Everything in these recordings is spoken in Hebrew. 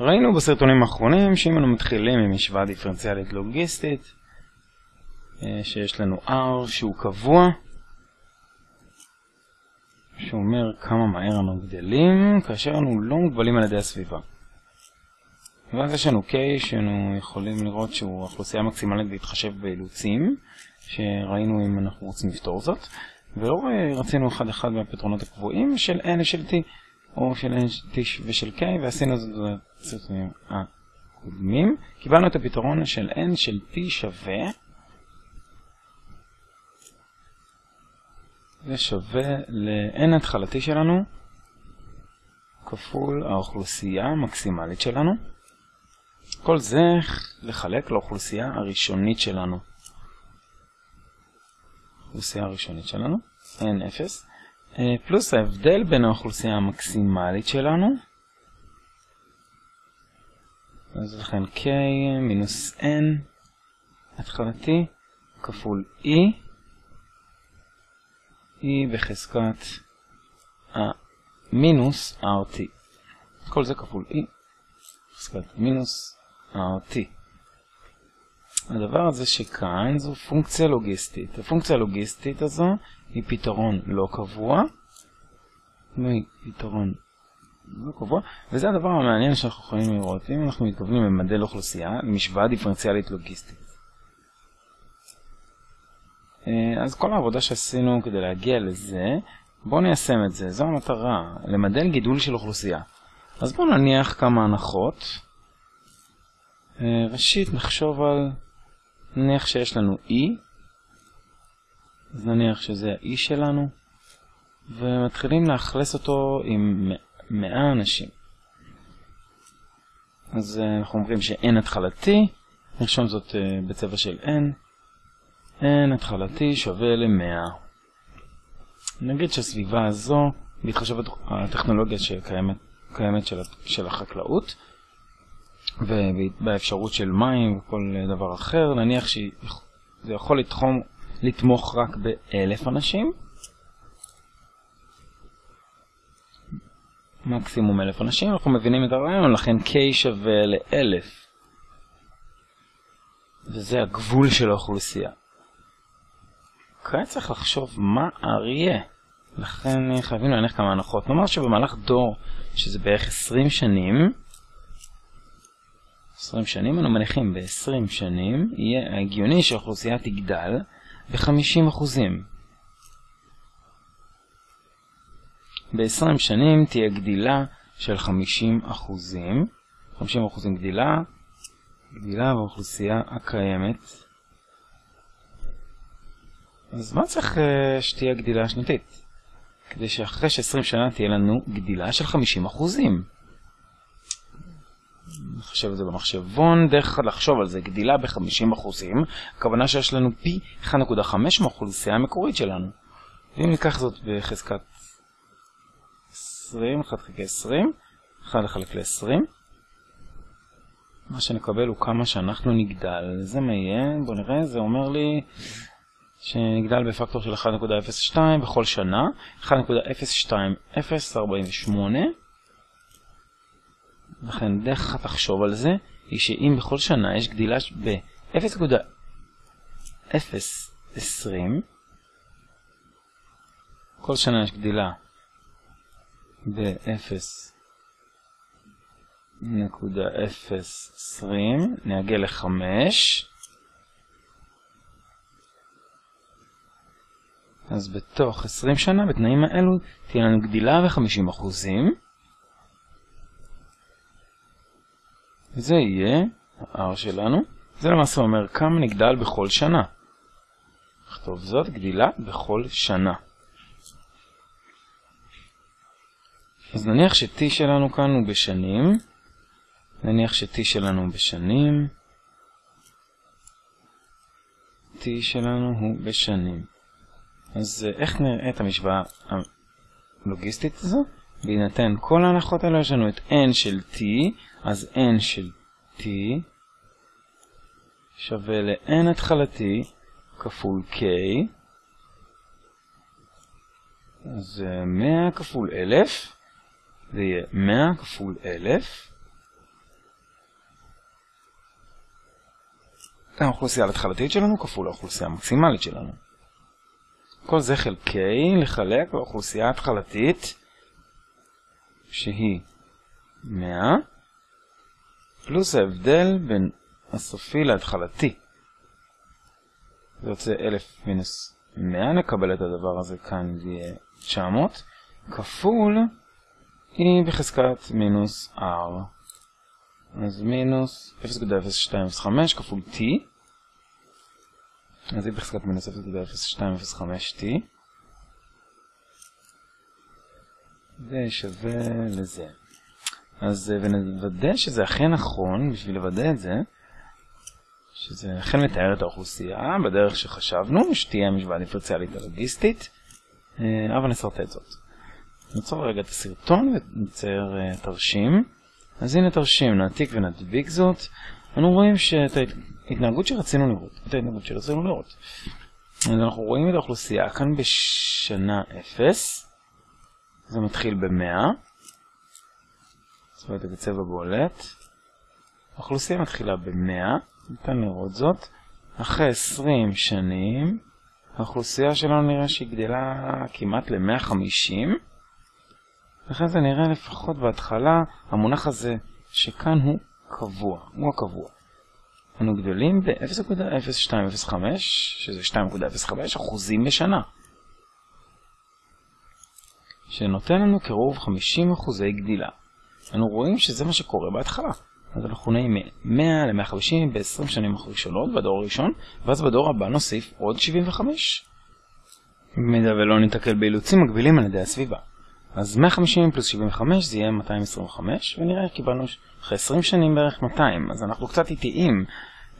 ראינו בסרטונים האחרונים שאם אנו מתחילים עם משוואה דיפרנציאלית לוגיסטית, שיש לנו R שהוא קבוע, שאומר כמה מהר אנו גדלים, כאשר אנו לא מוגבלים על ידי הסביבה. ואז יש לנו K שאנו יכולים לראות שהוא האוכלוסייה המקסימלית בהתחשב באילוצים, שראינו אם אנחנו רוצים לפתור זאת, ולא רצינו אחד אחד מהפתרונות הקבועים של N ושל T, או של N ושל K, ועשינו זאת בסרטונים הקודמים. קיבלנו את הפתרון של N של T שווה, זה שווה ל-N התחלתי שלנו, כפול האוכלוסייה המקסימלית שלנו. כל זה לחלק לאוכלוסייה הראשונית שלנו. האוכלוסייה הראשונית שלנו, N0, פלוס ההבדל בין האוכלוסייה המקסימלית שלנו, אז לכן K מינוס N התחלתי כפול E, E בחזקת המינוס RT. כל זה כפול E בחזקת מינוס RT. הדבר הזה שכאן זו פונקציה לוגיסטית. הפונקציה הלוגיסטית הזו היא פתרון לא קבוע. פתרון לא קבוע, וזה הדבר המעניין שאנחנו יכולים לראות. אם אנחנו מתכוונים למדל אוכלוסייה, למשוואה דיפרנציאלית לוגיסטית. אז כל העבודה שעשינו כדי להגיע לזה, בואו ניישם את זה. זו המטרה, למדל גידול של אוכלוסייה. אז בואו נניח כמה הנחות. ראשית נחשוב על, נניח שיש לנו E, אז נניח שזה ה-E שלנו, ומתחילים לאכלס אותו עם 100 אנשים. אז אנחנו אומרים ש-N התחלתי, נרשום זאת בצבע של N, N התחלתי שווה ל-100. נגיד שהסביבה הזו, בהתחשב הטכנולוגיה שקיימת קיימת של, של החקלאות, ובאפשרות של מים וכל דבר אחר, נניח שזה יכול לתחום, לתמוך רק באלף אנשים, מקסימום אלף אנשים, אנחנו מבינים את הרעיון, לכן K שווה לאלף, וזה הגבול של האוכלוסייה. כעת צריך לחשוב מה אריה, לכן חייבים להניח כמה הנחות. נאמר שבמהלך דור, שזה בערך 20 שנים, 20 שנים, אנו מניחים ב-20 שנים, יהיה הגיוני שהאוכלוסייה תגדל ב-50 אחוזים. ב-20 שנים תהיה גדילה של 50 אחוזים, 50 אחוזים גדילה, גדילה באוכלוסייה הקיימת. אז מה צריך שתהיה גדילה שנתית? כדי שאחרי ש-20 שנה תהיה לנו גדילה של 50 אחוזים. נחשב את זה במחשבון, דרך לחשוב על זה, גדילה ב-50 אחוזים, הכוונה שיש לנו פי 1.5 מהאוכלוסייה המקורית שלנו. ואם ניקח זאת בחזקת 20, 1 חלקי 20, 1 לחלק ל-20, מה שנקבל הוא כמה שאנחנו נגדל. זה מה יהיה? בואו נראה, זה אומר לי שנגדל בפקטור של 1.02 בכל שנה, 1.02048. לכן דרך אחת לחשוב על זה, היא שאם בכל שנה יש גדילה ב-0.020, כל שנה יש גדילה ב-0.020, נעגל ל-5, אז בתוך 20 שנה, בתנאים האלו, תהיה לנו גדילה ב-50 אחוזים. זה יהיה ה-R שלנו. זה למעשה אומר כמה נגדל בכל שנה. נכתוב זאת, גדילה בכל שנה. אז נניח ש-T שלנו כאן הוא בשנים. נניח ש-T שלנו בשנים. T שלנו הוא בשנים. אז איך נראה את המשוואה הלוגיסטית הזו? בהינתן כל ההנחות האלה יש לנו את n של t, אז n של t שווה ל-n התחלתי כפול k, אז 100 כפול 1000, זה יהיה 100 כפול 1000. האוכלוסייה התחלתית שלנו כפול האוכלוסייה המקסימלית שלנו. כל זה חלקי לחלק באוכלוסייה התחלתית, שהיא 100 פלוס ההבדל בין הסופי להתחלתי. זה יוצא 1000 מינוס 100, נקבל את הדבר הזה כאן, זה יהיה 900, כפול E בחזקת מינוס R. אז מינוס 0.0205 כפול T. אז E בחזקת מינוס 0.0205T. זה שווה לזה. אז ונוודא שזה אכן נכון, בשביל לוודא את זה, שזה אכן מתאר את האוכלוסייה בדרך שחשבנו, שתהיה משוואה דיפרציאלית הלוגיסטית, אבל נסרטט זאת. נעצור רגע את הסרטון ונצייר uh, תרשים. אז הנה תרשים, נעתיק ונדביק זאת. אנו רואים שאת ההתנהגות שרצינו לראות, את ההתנהגות שרצינו לראות. אז אנחנו רואים את האוכלוסייה כאן בשנה 0. זה מתחיל ב-100. צבע את זה בצבע בולט. האוכלוסייה מתחילה ב-100. ניתן לראות זאת. אחרי 20 שנים, האוכלוסייה שלנו נראה שהיא גדלה כמעט ל-150. לכן זה נראה לפחות בהתחלה, המונח הזה שכאן הוא קבוע, הוא הקבוע. אנו גדלים ב-0.0205, שזה 2.05 אחוזים בשנה. שנותן לנו קירוב 50 אחוזי גדילה. אנו רואים שזה מה שקורה בהתחלה. אז אנחנו נעים מ-100 ל-150 ב-20 שנים הראשונות בדור הראשון, ואז בדור הבא נוסיף עוד 75. במידה ולא ניתקל באילוצים מגבילים על ידי הסביבה. אז 150 פלוס 75 זה יהיה 225, ונראה קיבלנו אחרי 20 שנים בערך 200, אז אנחנו קצת איטיים,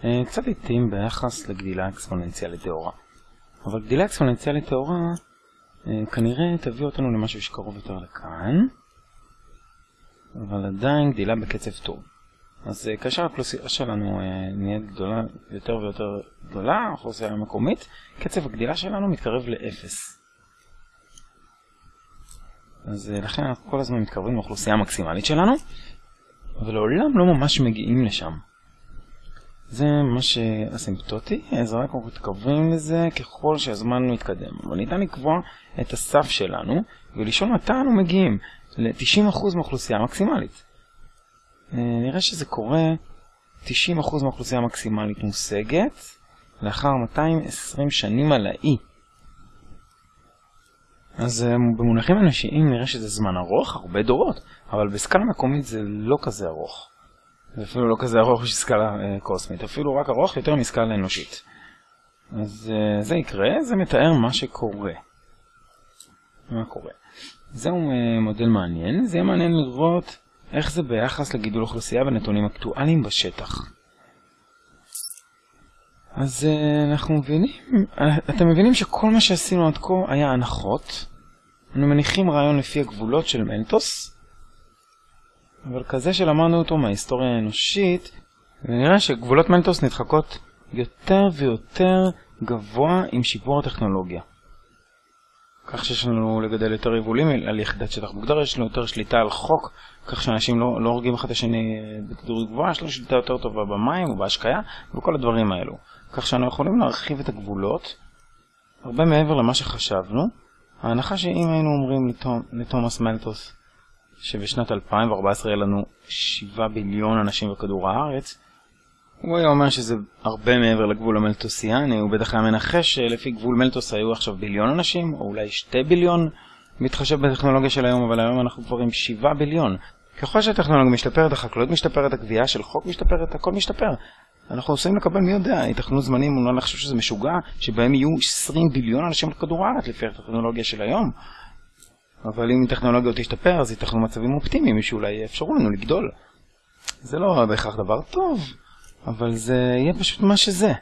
אה, קצת איטיים ביחס לגדילה אקספוננציאלית טהורה. אבל גדילה אקספוננציאלית טהורה כנראה תביא אותנו למשהו שקרוב יותר לכאן, אבל עדיין גדילה בקצב טוב. אז אה, כאשר האוכלוסייה שלנו נהיית גדולה, יותר ויותר גדולה, האוכלוסייה המקומית, קצב הגדילה שלנו מתקרב לאפס. אז אה, לכן אנחנו כל הזמן מתקרבים לאוכלוסייה המקסימלית שלנו, אבל לעולם לא ממש מגיעים לשם. זה ממש אסימפטוטי, אז רק אנחנו מתקרבים לזה ככל שהזמן מתקדם. אבל ניתן לקבוע את הסף שלנו ולשאול מתי אנו מגיעים ל-90% מהאוכלוסייה המקסימלית. אה, נראה שזה קורה, 90% מהאוכלוסייה המקסימלית מושגת לאחר 220 שנים על האי. אז אה, במונחים אנושיים נראה שזה זמן ארוך, הרבה דורות, אבל בסקאלה מקומית זה לא כזה ארוך. אפילו לא כזה ארוך שסקאלה אה, קוסמית, אפילו רק ארוך יותר מסקאלה אנושית. אז אה, זה יקרה, זה מתאר מה שקורה. מה קורה. זהו אה, מודל מעניין, זה יהיה מעניין לראות איך זה ביחס לגידול אוכלוסייה בנתונים אקטואליים בשטח. אז uh, אנחנו מבינים, אה, אתם מבינים שכל מה שעשינו עד כה היה הנחות. אנו מניחים רעיון לפי הגבולות של מלטוס, אבל כזה שלמדנו אותו מההיסטוריה האנושית, ונראה שגבולות מלטוס נדחקות יותר ויותר גבוה עם שיפור הטכנולוגיה. כך שיש לנו לגדל יותר יבולים על יחידת שטח מוגדר, יש לנו יותר שליטה על חוק, כך שאנשים לא, לא הורגים אחד את השני בתדירות גבוהה, יש לנו שליטה יותר טובה במים ובהשקיה וכל הדברים האלו. כך שאנחנו יכולים להרחיב את הגבולות הרבה מעבר למה שחשבנו. ההנחה שאם היינו אומרים לתומאס מלטוס שבשנת 2014 יהיה לנו 7 ביליון אנשים בכדור הארץ, הוא היה אומר שזה הרבה מעבר לגבול המלטוסיאני, הוא בטח היה מנחש שלפי גבול מלטוס היו עכשיו ביליון אנשים, או אולי 2 ביליון, מתחשב בטכנולוגיה של היום, אבל היום אנחנו כבר עם 7 ביליון. ככל שהטכנולוגיה משתפרת, החקלאות משתפרת, הגבייה של חוק משתפרת, הכל משתפר. אנחנו עושים לקבל מי יודע, ייתכנו זמנים, אולי לחשוב שזה משוגע, שבהם יהיו 20 ביליון אנשים על הארץ לפי הטכנולוגיה של היום. אבל אם טכנולוגיה תשתפר, אז ייתכנו מצבים אופטימיים שאולי יאפשרו לנו לגדול. זה לא בהכרח דבר טוב, אבל זה יהיה פשוט מה שזה.